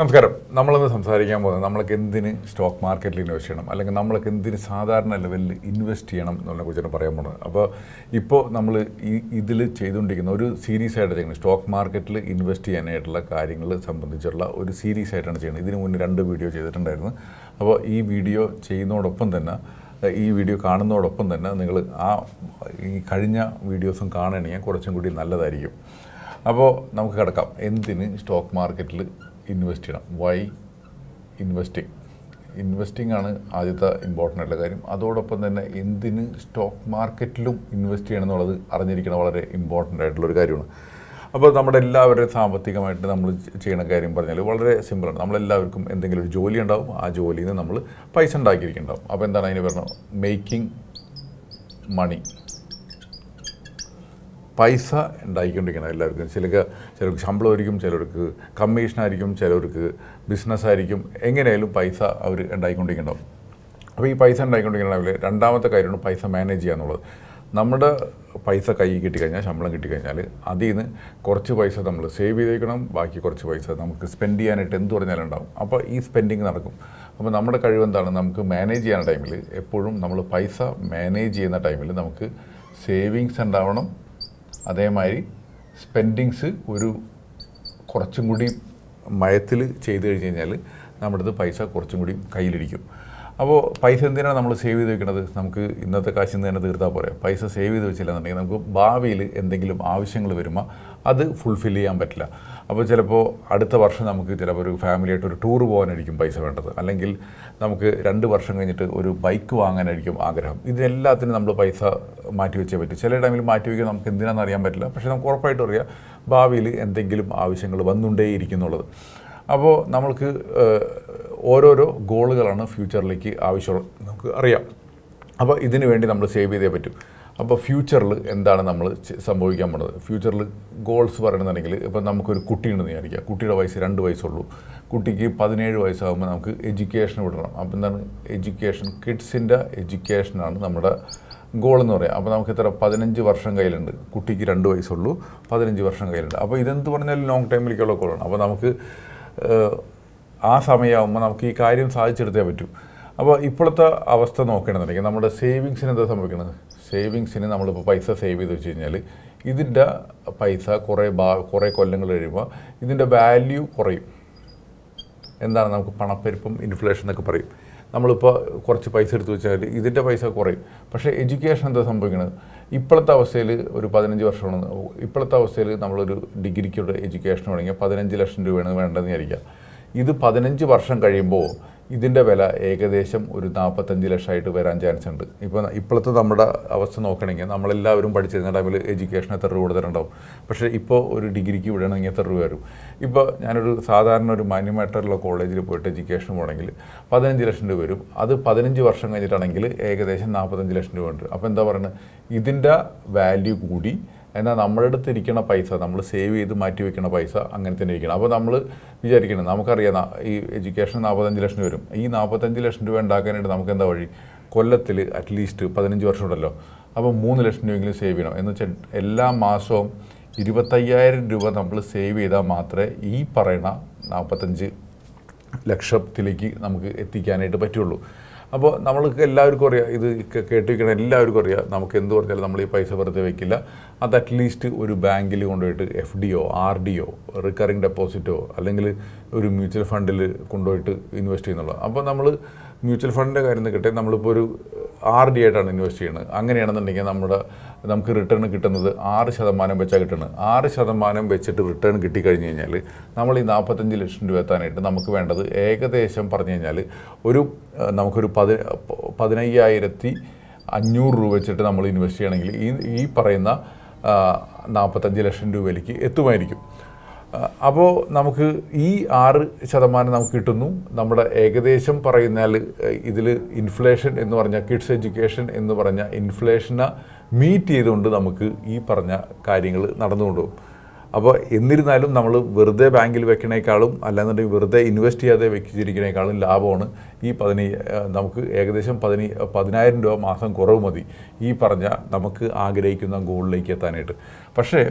നമസ്കാരം. നമ്മളിന്ന് സംസാരിക്കാൻ പോകുന്നത് നമ്മൾക്ക് എന്തിന് സ്റ്റോക്ക് മാർക്കറ്റിൽ ഇൻവെസ്റ്റ് ചെയ്യണം? അല്ലെങ്കിൽ നമ്മൾക്ക് എന്തിന് സാധാരണ ലെവലിൽ ഇൻവെസ്റ്റ് ചെയ്യണം എന്നുള്ളതിനെ കുറിച്ചാണ് പറയാൻ പോകുന്നത്. അപ്പോൾ ഇപ്പോൾ നമ്മൾ ഈ ഇതിൽ ചെയ്തുകൊണ്ടിരിക്കുന്ന ഒരു സീരീസ് ആയിട്ട് ചെയ്യുന്നത് സ്റ്റോക്ക് മാർക്കറ്റിൽ ഇൻവെസ്റ്റ് ചെയ്യാനായിട്ടുള്ള കാര്യങ്ങൾ സംബന്ധിച്ചുള്ള ഒരു സീരീസ് ആയിട്ടാണ് ചെയ്യുന്നത് ഇതിന് മുന്നേ രണ്ട് വീഡിയോ ചെയ്തിട്ടുണ്ടായിരുന്നു. അപ്പോൾ ഈ വീഡിയോ ചെയ്യുന്നതോടൊപ്പം തന്നെ ഈ വീഡിയോ കാണുന്നതോടൊപ്പം തന്നെ നിങ്ങൾ ആ ഈ കഴിഞ്ഞ വീഡിയോസും കാണണമെങ്കിൽ കുറച്ചും കൂടി നല്ലതായിരിക്കും. അപ്പോൾ നമുക്ക് കിടക്കാം. എന്തിന് സ്റ്റോക്ക് മാർക്കറ്റിൽ ഇൻവെസ്റ്റ് ചെയ്യണം. വൈ ഇൻവെസ്റ്റിംഗ് ഇൻവെസ്റ്റിംഗ് ആണ് ആദ്യത്തെ ഇമ്പോർട്ടന്റ് ആയിട്ടുള്ള കാര്യം. അതോടൊപ്പം തന്നെ എന്തിന് സ്റ്റോക്ക് മാർക്കറ്റിലും ഇൻവെസ്റ്റ് ചെയ്യണം എന്നുള്ളത് അറിഞ്ഞിരിക്കണം വളരെ ഇമ്പോർട്ടന്റ് ആയിട്ടുള്ളൊരു കാര്യമാണ്. അപ്പോൾ നമ്മുടെ എല്ലാവരുടെയും സാമ്പത്തികമായിട്ട് നമ്മൾ ചെയ്യുന്ന കാര്യം പറഞ്ഞാൽ വളരെ സിമ്പിളാണ് നമ്മളെല്ലാവർക്കും എന്തെങ്കിലും ഒരു ജോലി ഉണ്ടാവും. ആ ജോലിയിൽ നിന്ന് നമ്മൾ പൈസ ഉണ്ടാക്കിയിരിക്കുന്നുണ്ടാവും. അപ്പോൾ എന്താണ് അതിന് പറഞ്ഞത് മേക്കിംഗ് മണി പൈസ ഉണ്ടാക്കിക്കൊണ്ടിരിക്കണം എല്ലാവർക്കും. ചിലർക്ക് ചിലർക്ക് ശമ്പളമായിരിക്കും ചിലർക്ക് കമ്മീഷനായിരിക്കും ചിലർക്ക് ബിസിനസ്സായിരിക്കും എങ്ങനെയായാലും പൈസ അവർ ഉണ്ടായിക്കൊണ്ടിരിക്കണം. അപ്പോൾ ഈ പൈസ ഉണ്ടാക്കിക്കൊണ്ടിരിക്കണമെങ്കിൽ രണ്ടാമത്തെ കാര്യമാണ് പൈസ മാനേജ് ചെയ്യുക എന്നുള്ളത്. നമ്മുടെ പൈസ കൈ കിട്ടിക്കഴിഞ്ഞാൽ ശമ്പളം കിട്ടിക്കഴിഞ്ഞാൽ അതിൽ നിന്ന് കുറച്ച് പൈസ നമ്മൾ സേവ് ചെയ്തേക്കണം ബാക്കി കുറച്ച് പൈസ നമുക്ക് സ്പെൻഡ് ചെയ്യാനായിട്ട് എന്ത് പറഞ്ഞാലും ഉണ്ടാവും. അപ്പോൾ ഈ സ്പെൻഡിങ് നടക്കും. അപ്പോൾ നമ്മുടെ കഴിവെന്താണ് നമുക്ക് മാനേജ് ചെയ്യുന്ന ടൈമിൽ എപ്പോഴും നമ്മൾ പൈസ മാനേജ് ചെയ്യുന്ന ടൈമിൽ നമുക്ക് സേവിങ്സ് ഉണ്ടാവണം അതേമാതിരി സ്പെൻഡിങ്സ് ഒരു കുറച്ചും കൂടി മയത്തിൽ ചെയ്ത് കഴിഞ്ഞ് കഴിഞ്ഞാൽ നമ്മുടെ അടുത്ത് പൈസ കുറച്ചും കൂടി കയ്യിലിരിക്കും. അപ്പോൾ പൈസ എന്തിനാണ് നമ്മൾ സേവ് ചെയ്ത് വെക്കുന്നത് നമുക്ക് ഇന്നത്തെ കാശിൽ നിന്ന് തന്നെ തീർത്താൽ പോരെ. പൈസ സേവ് ചെയ്ത് വെച്ചില്ലെന്നുണ്ടെങ്കിൽ നമുക്ക് ഭാവിയിൽ എന്തെങ്കിലും ആവശ്യങ്ങൾ വരുമ്പോൾ അത് ഫുൾഫിൽ ചെയ്യാൻ പറ്റില്ല. അപ്പോൾ ചിലപ്പോൾ അടുത്ത വർഷം നമുക്ക് ചിലപ്പോൾ ഒരു ഫാമിലിയായിട്ട് ഒരു ടൂർ പോകാനായിരിക്കും പൈസ വേണ്ടത്. അല്ലെങ്കിൽ നമുക്ക് രണ്ട് വർഷം കഴിഞ്ഞിട്ട് ഒരു ബൈക്ക് വാങ്ങാനായിരിക്കും ആഗ്രഹം. ഇതിനെല്ലാത്തിനും നമ്മൾ പൈസ മാറ്റി വെച്ചേ പറ്റും. ചില ടൈമിൽ മാറ്റി വയ്ക്കാൻ നമുക്ക് എന്തിനാണെന്ന് അറിയാൻ പറ്റില്ല. പക്ഷേ നമുക്ക് ഉറപ്പായിട്ടും അറിയാം ഭാവിയിൽ എന്തെങ്കിലും ആവശ്യങ്ങൾ വന്നുകൊണ്ടേയിരിക്കുന്നുള്ളത് അപ്പോൾ നമ്മൾക്ക് ഓരോരോ ഗോളുകളാണ് ഫ്യൂച്ചറിലേക്ക് ആവശ്യമുള്ളത് നമുക്ക് അറിയാം. അപ്പോൾ ഇതിനു വേണ്ടി നമ്മൾ സേവ് ചെയ്തേ പറ്റൂ. അപ്പോൾ ഫ്യൂച്ചറിൽ എന്താണ് നമ്മൾ സംഭവിക്കാൻ പോണത് ഫ്യൂച്ചറിൽ ഗോൾസ് പറയണമെന്നുണ്ടെങ്കിൽ ഇപ്പം നമുക്കൊരു കുട്ടിയുണ്ടെന്ന് വിചാരിക്കുക. കുട്ടിയുടെ വയസ്സ് രണ്ട് വയസ്സുള്ളൂ. കുട്ടിക്ക് പതിനേഴ് വയസ്സാകുമ്പോൾ നമുക്ക് എഡ്യൂക്കേഷൻ വിടണം. അപ്പോൾ എന്താണ്? എഡ്യൂക്കേഷൻ കിഡ്സിന്റെ എഡ്യൂക്കേഷനാണ് നമ്മുടെ ഗോൾ എന്ന് പറയാം. അപ്പോൾ നമുക്ക് എത്ര? പതിനഞ്ച് വർഷം കയ്യിലുണ്ട്. കുട്ടിക്ക് രണ്ട് വയസ്സുള്ളൂ. പതിനഞ്ച് വർഷം കയ്യിലുണ്ട്. അപ്പോൾ ഇതെന്ത് പറഞ്ഞാലും ലോങ് ടൈമിലേക്കുള്ള ഗോളാണ് അപ്പോൾ നമുക്ക് ആ സമയമാകുമ്പോൾ നമുക്ക് ഈ കാര്യം സാധിച്ചെടുത്തേ പറ്റൂ. അപ്പോൾ ഇപ്പോഴത്തെ അവസ്ഥ നോക്കണമെന്നുണ്ടെങ്കിൽ നമ്മുടെ സേവിങ്സിന് എന്താ സംഭവിക്കുന്നത് സേവിങ്സിന് നമ്മളിപ്പോൾ പൈസ സേവ് ചെയ്ത് വെച്ച് കഴിഞ്ഞാൽ ഇതിന്റെ പൈസ കുറേ ബാ കുറേ കൊല്ലങ്ങൾ കഴിയുമ്പോൾ ഇതിന്റെ വാല്യൂ കുറയും. എന്താണ് നമുക്ക് പണപ്പെരുപ്പം ഇൻഫ്ലേഷൻ എന്നൊക്കെ പറയും. നമ്മളിപ്പോൾ കുറച്ച് പൈസ എടുത്തു വെച്ചാൽ ഇതിന്റെ പൈസ കുറയും. പക്ഷേ എഡ്യൂക്കേഷൻ എന്താ സംഭവിക്കുന്നത് ഇപ്പോഴത്തെ അവസ്ഥയിൽ ഒരു പതിനഞ്ച് വർഷമാണ്. ഇപ്പോഴത്തെ അവസ്ഥയിൽ നമ്മളൊരു ഡിഗ്രിക്കുള്ള എഡ്യൂക്കേഷൻ വേണമെങ്കിൽ പതിനഞ്ച് ലക്ഷം രൂപയാണ് വേണ്ടതെന്ന് വിചാരിക്കുക. ഇത് പതിനഞ്ച് വർഷം കഴിയുമ്പോൾ ഇതിന്റെ വില ഏകദേശം ഒരു നാൽപ്പത്തഞ്ച് ലക്ഷമായിട്ട് വരാൻ ചാൻസ് ഉണ്ട്. ഇപ്പോൾ ഇപ്പോഴത്തെ നമ്മുടെ അവസ്ഥ നോക്കണമെങ്കിൽ നമ്മളെല്ലാവരും പഠിച്ചിരുന്ന ടൈമിൽ എഡ്യൂക്കേഷൻ എത്ര രൂപ കൊടുത്തിട്ടുണ്ടാവും. പക്ഷേ ഇപ്പോൾ ഒരു ഡിഗ്രിക്ക് വിടണമെങ്കിൽ എത്ര രൂപ വരും. ഇപ്പോൾ ഞാനൊരു സാധാരണ ഒരു മാന്യമായിട്ടുള്ള കോളേജിൽ പോയിട്ട് എഡ്യൂക്കേഷൻ പോകണമെങ്കിൽ പതിനഞ്ച് ലക്ഷം രൂപ വരും. അത് പതിനഞ്ച് വർഷം കഴിഞ്ഞിട്ടാണെങ്കിൽ ഏകദേശം നാൽപ്പത്തഞ്ച് ലക്ഷം രൂപ ഉണ്ട്. അപ്പോൾ എന്താ പറയുന്നത്? ഇതിന്റെ വാല്യൂ കൂടി എന്നാൽ നമ്മുടെ അടുത്ത് ഇരിക്കുന്ന പൈസ നമ്മൾ സേവ് ചെയ്ത് മാറ്റി വെക്കുന്ന പൈസ അങ്ങനെ തന്നെ ഇരിക്കണം. അപ്പോൾ നമ്മൾ വിചാരിക്കണം നമുക്കറിയാം ഈ എഡ്യൂക്കേഷൻ നാൽപ്പത്തഞ്ച് ലക്ഷം വരും. ഈ നാൽപ്പത്തഞ്ച് ലക്ഷം രൂപ ഉണ്ടാക്കാനായിട്ട് നമുക്ക് എന്താ വഴി? കൊല്ലത്തിൽ അറ്റ്ലീസ്റ്റ് പതിനഞ്ച് വർഷം ഉണ്ടല്ലോ. അപ്പോൾ മൂന്ന് ലക്ഷം രൂപയെങ്കിലും സേവ് ചെയ്യണം. എന്ന് വെച്ചാൽ എല്ലാ മാസവും ഇരുപത്തയ്യായിരം രൂപ നമ്മൾ സേവ് ചെയ്താൽ മാത്രമേ ഈ പറയുന്ന നാൽപ്പത്തഞ്ച് ലക്ഷത്തിലേക്ക് നമുക്ക് എത്തിക്കാനായിട്ട് പറ്റുള്ളൂ. അപ്പോൾ നമ്മൾക്ക് എല്ലാവർക്കും അറിയാം. ഇത് കേട്ടിരിക്കണം എല്ലാവർക്കും അറിയാം. നമുക്ക് എന്ത് പറഞ്ഞാലും നമ്മൾ ഈ പൈസ വെറുതെ വയ്ക്കില്ല അത് അറ്റ്ലീസ്റ്റ് ഒരു ബാങ്കിൽ കൊണ്ടുപോയിട്ട് എഫ് ഡി ഡിയോ ആർ ഡി ഡിയോ റിക്കറിങ് ഡെപ്പോസിറ്റോ അല്ലെങ്കിൽ ഒരു മ്യൂച്വൽ ഫണ്ടിൽ കൊണ്ടുപോയിട്ട് ഇൻവെസ്റ്റ് ചെയ്യുന്നുള്ളൂ. അപ്പോൾ നമ്മൾ മ്യൂച്വൽ ഫണ്ടിന്റെ കാര്യം നിൽക്കട്ടെ നമ്മളിപ്പോൾ ഒരു ആർ ഡി ആയിട്ടാണ് ഇൻവെസ്റ്റ് ചെയ്യുന്നത്. അങ്ങനെയാണെന്നുണ്ടെങ്കിൽ നമ്മുടെ നമുക്ക് റിട്ടേൺ കിട്ടുന്നത് ആറ് ശതമാനം വെച്ചാൽ കിട്ടുന്നത്. ആറ് ശതമാനം വെച്ചിട്ട് റിട്ടേൺ കിട്ടിക്കഴിഞ്ഞ് കഴിഞ്ഞാൽ നമ്മൾ ഈ നാൽപ്പത്തഞ്ച് ലക്ഷം രൂപ എത്താനായിട്ട് നമുക്ക് വേണ്ടത് ഏകദേശം പറഞ്ഞു കഴിഞ്ഞാൽ ഒരു നമുക്കൊരു പതി പതിനയ്യായിരത്തി അഞ്ഞൂറ് രൂപ വെച്ചിട്ട് നമ്മൾ ഇൻവെസ്റ്റ് ചെയ്യണമെങ്കിൽ ഈ ഈ പറയുന്ന നാൽപ്പത്തഞ്ച് ലക്ഷം രൂപയിലേക്ക് എത്തുമായിരിക്കും. അപ്പോൾ നമുക്ക് ഈ ആറ് ശതമാനം നമുക്ക് കിട്ടുന്നു. നമ്മുടെ ഏകദേശം പറയുന്നാൽ ഇതിൽ ഇൻഫ്ലേഷൻ എന്ന് പറഞ്ഞാൽ കിഡ്സ് എഡ്യൂക്കേഷൻ എന്ന് പറഞ്ഞ ഇൻഫ്ലേഷനെ മീറ്റ് ചെയ്തുകൊണ്ട് നമുക്ക് ഈ പറഞ്ഞ കാര്യങ്ങൾ നടന്നുകൊണ്ടുപോകും അപ്പോൾ എന്നിരുന്നാലും നമ്മൾ വെറുതെ ബാങ്കിൽ വെക്കണേക്കാളും അല്ലാന്നുണ്ടെങ്കിൽ വെറുതെ ഇൻവെസ്റ്റ് ചെയ്യാതെ വെച്ചിരിക്കണേക്കാളും ലാഭമാണ്. ഈ പതിനൈ നമുക്ക് ഏകദേശം പതിനൈ പതിനായിരം രൂപ മാസം കുറവ് മതി. ഈ പറഞ്ഞ നമുക്ക് ആഗ്രഹിക്കുന്ന ഗോളിലേക്ക് എത്താനായിട്ട്. പക്ഷേ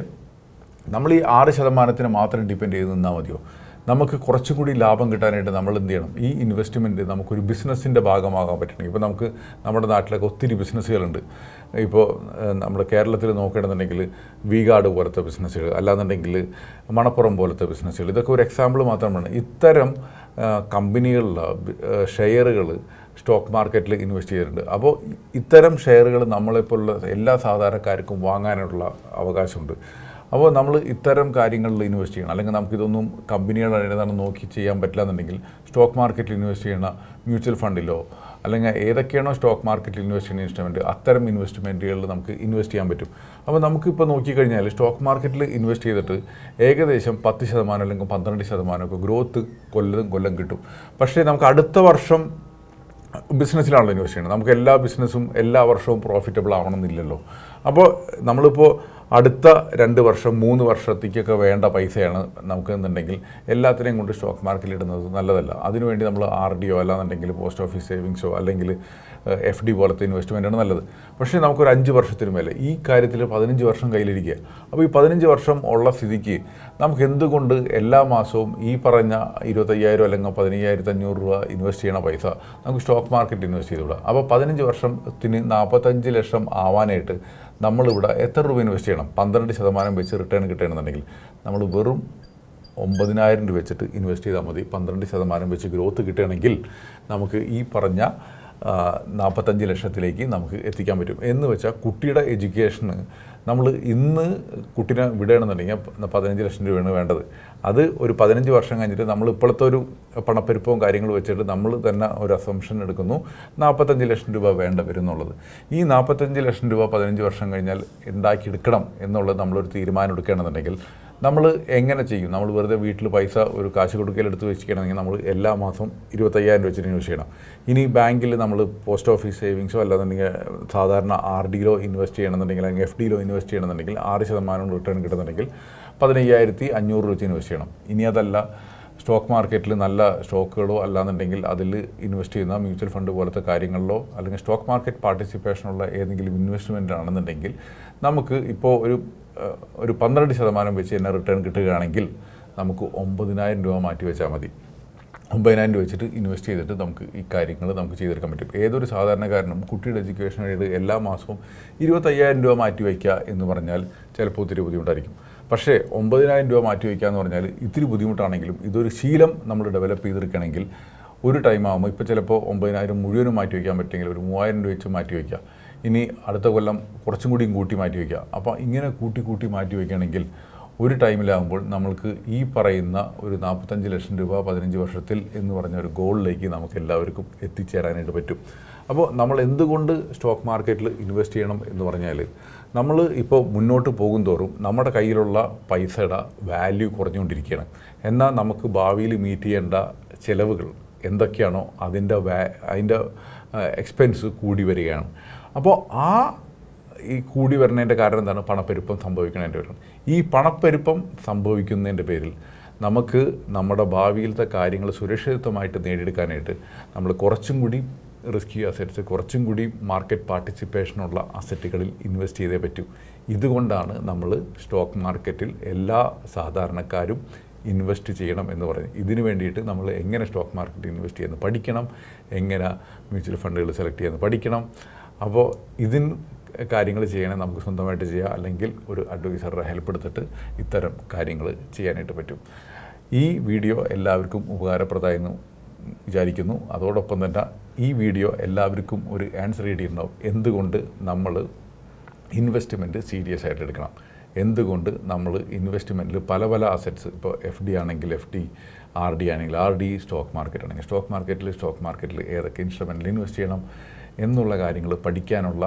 നമ്മൾ ഈ ആറ് ശതമാനത്തിന് മാത്രം ഡിപ്പെൻഡ് ചെയ്ത് നിന്നാൽ മതിയോ? നമുക്ക് കുറച്ചും കൂടി ലാഭം കിട്ടാനായിട്ട് നമ്മൾ എന്ത് ചെയ്യണം? ഈ ഇൻവെസ്റ്റ്മെന്റ് നമുക്കൊരു ബിസിനസ്സിന്റെ ഭാഗമാകാൻ പറ്റണം. ഇപ്പോൾ നമുക്ക് നമ്മുടെ നാട്ടിലൊക്കെ ഒത്തിരി ബിസിനസ്സുകളുണ്ട് ഇപ്പോൾ നമ്മുടെ കേരളത്തിൽ നോക്കുകയാണെന്നുണ്ടെങ്കിൽ വീഗാർഡ് പോലത്തെ ബിസിനസ്സുകൾ അല്ലാന്നുണ്ടെങ്കിൽ മണപ്പുറം പോലത്തെ ബിസിനസ്സുകൾ ഇതൊക്കെ ഒരു എക്സാമ്പിൾ മാത്രമാണ് ഇത്തരം കമ്പനികളിലെ ഷെയറുകൾ സ്റ്റോക്ക് മാർക്കറ്റിൽ ഇൻവെസ്റ്റ് ചെയ്തിട്ടുണ്ട്. അപ്പോൾ ഇത്തരം ഷെയറുകൾ നമ്മളെപ്പോലുള്ള എല്ലാ സാധാരണക്കാർക്കും വാങ്ങാനുള്ള അവകാശമുണ്ട്. അപ്പോൾ നമ്മൾ ഇത്തരം കാര്യങ്ങളിൽ ഇൻവെസ്റ്റ് ചെയ്യണം. അല്ലെങ്കിൽ നമുക്കിതൊന്നും കമ്പനികളുടെ ഏതാണ് നോക്കി ചെയ്യാൻ പറ്റില്ല എന്നുണ്ടെങ്കിൽ സ്റ്റോക്ക് മാർക്കറ്റിൽ ഇൻവെസ്റ്റ് ചെയ്യുന്ന മ്യൂച്വൽ ഫണ്ടിലോ അല്ലെങ്കിൽ ഏതൊക്കെയാണോ സ്റ്റോക്ക് മാർക്കറ്റിൽ ഇൻവെസ്റ്റ് ചെയ്യുന്ന ഇൻസ്ട്രുമെന്റ് അത്തരം ഇൻവെസ്റ്റ്മെന്റുകളിൽ നമുക്ക് ഇൻവെസ്റ്റ് ചെയ്യാൻ പറ്റും. അപ്പോൾ നമുക്കിപ്പോൾ നോക്കിക്കഴിഞ്ഞാൽ സ്റ്റോക്ക് മാർക്കറ്റിൽ ഇൻവെസ്റ്റ് ചെയ്തിട്ട് ഏകദേശം പത്ത് ശതമാനം അല്ലെങ്കിൽ പന്ത്രണ്ട് ശതമാനമൊക്കെ ഗ്രോത്ത് കൊല്ലം കൊല്ലം കിട്ടും. പക്ഷേ നമുക്ക് അടുത്ത വർഷം ബിസിനസ്സിലാണല്ലോ ഇൻവെസ്റ്റ് ചെയ്യുന്നത് നമുക്ക് എല്ലാ ബിസിനസ്സും എല്ലാ വർഷവും പ്രോഫിറ്റബിൾ ആവണമെന്നില്ലല്ലോ അപ്പോൾ നമ്മളിപ്പോൾ അടുത്ത രണ്ട് വർഷം മൂന്ന് വർഷത്തേക്കൊക്കെ വേണ്ട പൈസയാണ് നമുക്ക് എന്നുണ്ടെങ്കിൽ എല്ലാത്തിനെയും കൊണ്ട് സ്റ്റോക്ക് മാർക്കറ്റിൽ ഇടുന്നത് നല്ലതല്ല. അതിനുവേണ്ടി നമ്മൾ ആർ ഡിയോ അല്ലാന്നുണ്ടെങ്കിൽ പോസ്റ്റ് ഓഫീസ് സേവിങ്സോ അല്ലെങ്കിൽ എഫ് ഡി പോലത്തെ ഇൻവെസ്റ്റ്മെന്റാണ് നല്ലത്. പക്ഷേ നമുക്കൊരു അഞ്ച് വർഷത്തിന് മേലെ ഈ കാര്യത്തിൽ പതിനഞ്ച് വർഷം കയ്യിലിരിക്കുക. അപ്പോൾ ഈ പതിനഞ്ച് വർഷം ഉള്ള സ്ഥിതിക്ക് നമുക്ക് എന്തുകൊണ്ട് എല്ലാ മാസവും ഈ പറഞ്ഞ ഇരുപത്തയ്യായിരം അല്ലെങ്കിൽ പതിനയ്യായിരത്തി അഞ്ഞൂറ് രൂപ ഇൻവെസ്റ്റ് ചെയ്യണ പൈസ നമുക്ക് സ്റ്റോക്ക് മാർക്കറ്റ് ഇൻവെസ്റ്റ് ചെയ്തുവിടാം അപ്പോൾ പതിനഞ്ച് വർഷത്തിന് നാൽപ്പത്തഞ്ച് ലക്ഷം ആവാനായിട്ട് നമ്മളിവിടെ എത്ര രൂപ ഇൻവെസ്റ്റ് ചെയ്യണം? പന്ത്രണ്ട് ശതമാനം വെച്ച് റിട്ടേൺ കിട്ടണമെന്നുണ്ടെങ്കിൽ നമ്മൾ വെറും ഒമ്പതിനായിരം രൂപ വെച്ചിട്ട് ഇൻവെസ്റ്റ് ചെയ്താൽ മതി. പന്ത്രണ്ട് ശതമാനം വെച്ച് ഗ്രോത്ത് കിട്ടുകയാണെങ്കിൽ നമുക്ക് ഈ പറഞ്ഞ നാൽപ്പത്തഞ്ച് ലക്ഷത്തിലേക്ക് നമുക്ക് എത്തിക്കാൻ പറ്റും. എന്ന് വെച്ചാൽ കുട്ടിയുടെ എഡ്യൂക്കേഷന് നമ്മൾ ഇന്ന് കുട്ടീനെ വിടുകയാണെന്നുണ്ടെങ്കിൽ പതിനഞ്ച് ലക്ഷം രൂപയാണ് വേണ്ടത്. അത് ഒരു പതിനഞ്ച് വർഷം കഴിഞ്ഞിട്ട് നമ്മൾ ഇപ്പോഴത്തെ ഒരു പണപ്പെരുപ്പവും കാര്യങ്ങളും വെച്ചിട്ട് നമ്മൾ തന്നെ ഒരു അസംഷൻ എടുക്കുന്നു. നാൽപ്പത്തഞ്ച് ലക്ഷം രൂപ വേണ്ട വരും എന്നുള്ളത് ഈ നാൽപ്പത്തഞ്ച് ലക്ഷം രൂപ പതിനഞ്ച് വർഷം കഴിഞ്ഞാൽ ഉണ്ടാക്കിയെടുക്കണം എന്നുള്ളത് നമ്മളൊരു തീരുമാനം എടുക്കുകയാണെന്നുണ്ടെങ്കിൽ നമ്മൾ എങ്ങനെ ചെയ്യും? നമ്മൾ വെറുതെ വീട്ടിൽ പൈസ ഒരു കാശ് കൊടുക്കലെടുത്ത് വെച്ചിരിക്കണമെങ്കിൽ നമ്മൾ എല്ലാ മാസം ഇരുപത്തയ്യായിരം രൂപ വെച്ചിട്ട് ഇൻവെസ്റ്റ് ചെയ്യണം. ഇനി ബാങ്കിൽ നമ്മൾ പോസ്റ്റ് ഓഫീസ് സേവിങ്സോ അല്ലാന്നുണ്ടെങ്കിൽ സാധാരണ ആർ ഡിയിലോ ഇൻവെസ്റ്റ് ചെയ്യണമെന്നുണ്ടെങ്കിൽ അല്ലെങ്കിൽ എഫ് ഡിയിലോ ഇൻവെസ്റ്റ് ചെയ്യണമെന്നുണ്ടെങ്കിൽ ആറ് ശതമാനം റിട്ടേൺ കിട്ടുന്നുണ്ടെങ്കിൽ പതിനയ്യായിരത്തി അഞ്ഞൂറ് രൂപ വെച്ച് ഇൻവെസ്റ്റ് ചെയ്യണം. ഇനി അതല്ല സ്റ്റോക്ക് മാർക്കറ്റിൽ നല്ല സ്റ്റോക്കുകളോ അല്ലാന്നുണ്ടെങ്കിൽ അതിൽ ഇൻവെസ്റ്റ് ചെയ്യുന്ന മ്യൂച്വൽ ഫണ്ട് പോലത്തെ കാര്യങ്ങളിലോ അല്ലെങ്കിൽ സ്റ്റോക്ക് മാർക്കറ്റ് പാർട്ടിസിപ്പേഷനുള്ള ഏതെങ്കിലും ഇൻവെസ്റ്റ്മെന്റ് ആണെന്നുണ്ടെങ്കിൽ നമുക്ക് ഇപ്പോൾ ഒരു ഒരു പന്ത്രണ്ട് ശതമാനം വെച്ച് തന്നെ റിട്ടേൺ കിട്ടുകയാണെങ്കിൽ നമുക്ക് ഒമ്പതിനായിരം രൂപ മാറ്റി വെച്ചാൽ മതി. ഒമ്പതിനായിരം രൂപ വെച്ചിട്ട് ഇൻവെസ്റ്റ് ചെയ്തിട്ട് നമുക്ക് ഈ കാര്യങ്ങൾ നമുക്ക് ചെയ്തെടുക്കാൻ പറ്റും. ഏതൊരു സാധാരണക്കാരനും കുട്ടിയുടെ എഡ്യൂക്കേഷൻ വേണ്ടി എല്ലാ മാസവും ഇരുപത്തയ്യായിരം രൂപ മാറ്റി വയ്ക്കുക എന്ന് പറഞ്ഞാൽ ചിലപ്പോൾ ഒത്തിരി ബുദ്ധിമുട്ടായിരിക്കും. പക്ഷേ ഒമ്പതിനായിരം രൂപ മാറ്റി വയ്ക്കുക എന്ന് പറഞ്ഞാൽ ഇത്തിരി ബുദ്ധിമുട്ടാണെങ്കിലും ഇതൊരു ശീലം നമ്മൾ ഡെവലപ്പ് ചെയ്തെടുക്കണമെങ്കിൽ ഒരു ടൈം ആകുമ്പോൾ ഇപ്പോൾ ചിലപ്പോൾ ഒമ്പതിനായിരം മുഴുവനും മാറ്റി വയ്ക്കാൻ പറ്റുമെങ്കിൽ ഒരു മൂവായിരം രൂപ വെച്ച് മാറ്റി വയ്ക്കുക ഇനി അടുത്ത കൊല്ലം കുറച്ചും കൂടിയും കൂട്ടി മാറ്റി വയ്ക്കുക അപ്പോൾ ഇങ്ങനെ കൂട്ടി കൂട്ടി മാറ്റി വയ്ക്കുകയാണെങ്കിൽ ഒരു ടൈമിലാകുമ്പോൾ നമ്മൾക്ക് ഈ പറയുന്ന ഒരു നാൽപ്പത്തഞ്ച് ലക്ഷം രൂപ പതിനഞ്ച് വർഷത്തിൽ എന്ന് പറഞ്ഞ ഒരു ഗോളിലേക്ക് നമുക്ക് എല്ലാവർക്കും എത്തിച്ചേരാനായിട്ട് പറ്റും. അപ്പോൾ നമ്മൾ എന്തുകൊണ്ട് സ്റ്റോക്ക് മാർക്കറ്റിൽ ഇൻവെസ്റ്റ് ചെയ്യണം എന്ന് പറഞ്ഞാൽ നമ്മൾ ഇപ്പോൾ മുന്നോട്ട് പോകും തോറും നമ്മുടെ കയ്യിലുള്ള പൈസയുടെ വാല്യൂ കുറഞ്ഞുകൊണ്ടിരിക്കുകയാണ്. എന്നാൽ നമുക്ക് ഭാവിയിൽ മീറ്റ് ചെയ്യേണ്ട ചിലവുകൾ എന്തൊക്കെയാണോ അതിന്റെ വാ അതിന്റെ എക്സ്പെൻസ് കൂടി വരികയാണ്. അപ്പോൾ ആ ഈ കൂടി വരുന്നതിന്റെ കാരണം എന്താണ്? പണപ്പെരുപ്പം സംഭവിക്കുന്നതിന്റെ പേരിൽ. ഈ പണപ്പെരുപ്പം സംഭവിക്കുന്നതിന്റെ പേരിൽ നമുക്ക് നമ്മുടെ ഭാവിയിലത്തെ കാര്യങ്ങൾ സുരക്ഷിതമായിട്ട് നേടിയെടുക്കാനായിട്ട് നമ്മൾ കുറച്ചും കൂടി റിസ്കി അസറ്റ്സ് കുറച്ചും കൂടി മാർക്കറ്റ് പാർട്ടിസിപ്പേഷനുള്ള അസറ്റുകളിൽ ഇൻവെസ്റ്റ് ചെയ്തേ പറ്റൂ. ഇതുകൊണ്ടാണ് നമ്മൾ സ്റ്റോക്ക് മാർക്കറ്റിൽ എല്ലാ സാധാരണക്കാരും ഇൻവെസ്റ്റ് ചെയ്യണം എന്ന് പറയുന്നത്. ഇതിനു വേണ്ടിയിട്ട് നമ്മൾ എങ്ങനെ സ്റ്റോക്ക് മാർക്കറ്റിൽ ഇൻവെസ്റ്റ് ചെയ്യുന്നത് പഠിക്കണം. എങ്ങനെ മ്യൂച്വൽ ഫണ്ടുകൾ സെലക്ട് ചെയ്യുന്നത് പഠിക്കണം. അപ്പോൾ ഇതിൻ കാര്യങ്ങൾ ചെയ്യണേ നമുക്ക് സ്വന്തമായിട്ട് ചെയ്യാം. അല്ലെങ്കിൽ ഒരു അഡ്വൈസറുടെ ഹെൽപ്പ് എടുത്തിട്ട് ഇത്തരം കാര്യങ്ങൾ ചെയ്യാനായിട്ട് പറ്റും. ഈ വീഡിയോ എല്ലാവർക്കും ഉപകാരപ്രദമായെന്ന് വിചാരിക്കുന്നു. അതോടൊപ്പം തന്നെ ഈ വീഡിയോ എല്ലാവർക്കും ഒരു ആൻസർ ചെയ്തിട്ടുണ്ടാവും എന്തുകൊണ്ട് നമ്മൾ ഇൻവെസ്റ്റ്മെന്റ് സീരിയസ് ആയിട്ട് എടുക്കണം? എന്തുകൊണ്ട് നമ്മൾ ഇൻവെസ്റ്റ്മെന്റിൽ പല പല അസറ്റ്സ് ഇപ്പോൾ എഫ് ഡി ആണെങ്കിൽ എഫ് ഡി ആർ ഡി ആണെങ്കിൽ ആർ ഡി സ്റ്റോക്ക് മാർക്കറ്റ് ആണെങ്കിൽ സ്റ്റോക്ക് മാർക്കറ്റിൽ സ്റ്റോക്ക് മാർക്കറ്റിൽ ഏതൊക്കെ ഇൻസ്ട്രുമെന്റിൽ ഇൻവെസ്റ്റ് ചെയ്യണം എന്നുള്ള കാര്യങ്ങൾ പഠിക്കാനുള്ള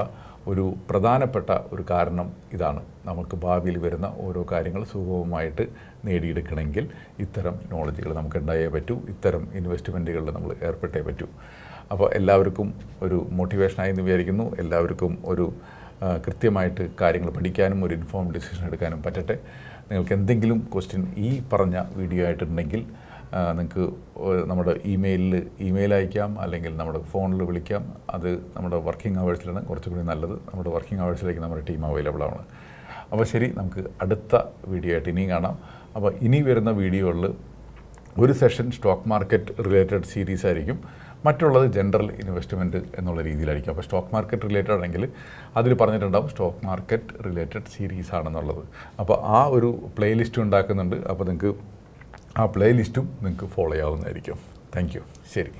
ഒരു പ്രധാനപ്പെട്ട ഒരു കാരണം ഇതാണ്. നമുക്ക് ഭാവിയിൽ വരുന്ന ഓരോ കാര്യങ്ങൾ സുഗമമായിട്ട് നേടിയെടുക്കണമെങ്കിൽ ഇത്തരം നോളജുകൾ നമുക്ക് ഉണ്ടായേ പറ്റൂ ഇത്തരം ഇൻവെസ്റ്റ്മെന്റുകളിൽ നമ്മൾ ഏർപ്പെട്ടേ പറ്റൂ. അപ്പോൾ എല്ലാവർക്കും ഒരു മോട്ടിവേഷനായി എന്ന് വിചാരിക്കുന്നു. എല്ലാവർക്കും ഒരു കൃത്യമായിട്ട് കാര്യങ്ങൾ പഠിക്കാനും ഒരു ഇൻഫോം ഡിസിഷൻ എടുക്കാനും പറ്റട്ടെ. നിങ്ങൾക്ക് എന്തെങ്കിലും ക്വസ്റ്റ്യൻ ഈ പറഞ്ഞ വീഡിയോ ആയിട്ടുണ്ടെങ്കിൽ നിങ്ങൾക്ക് നമ്മുടെ ഇമെയിലിൽ ഇമെയിൽ അയക്കാം അല്ലെങ്കിൽ നമ്മുടെ ഫോണിൽ വിളിക്കാം. അത് നമ്മുടെ വർക്കിംഗ് അവേഴ്സിലാണ് കുറച്ചുകൂടി നല്ലത്. നമ്മുടെ വർക്കിംഗ് അവേഴ്സിലേക്ക് നമ്മുടെ ടീം അവൈലബിൾ ആണ്. അപ്പോൾ ശരി നമുക്ക് അടുത്ത വീഡിയോ ആയിട്ട് ഇനിയും കാണാം. അപ്പോൾ ഇനി വരുന്ന വീഡിയോകളിൽ ഒരു session stock market related series ആയിരിക്കും. മറ്റുള്ളത് ജനറൽ ഇൻവെസ്റ്റ്മെന്റ് എന്നുള്ള രീതിയിലായിരിക്കും. അപ്പോൾ സ്റ്റോക്ക് മാർക്കറ്റ് റിലേറ്റഡ് ആണെങ്കിൽ അതിൽ പറഞ്ഞിട്ടുണ്ടാവും സ്റ്റോക്ക് മാർക്കറ്റ് റിലേറ്റഡ് സീരീസ് ആണെന്നുള്ളത്. അപ്പോൾ ആ ഒരു പ്ലേലിസ്റ്റ് ഉണ്ടാക്കുന്നുണ്ട്. അപ്പോൾ നിങ്ങൾക്ക് ആ പ്ലേലിസ്റ്റും നിങ്ങൾക്ക് ഫോളോ ചെയ്യാവുന്നതായിരിക്കും. താങ്ക് യു ശരി.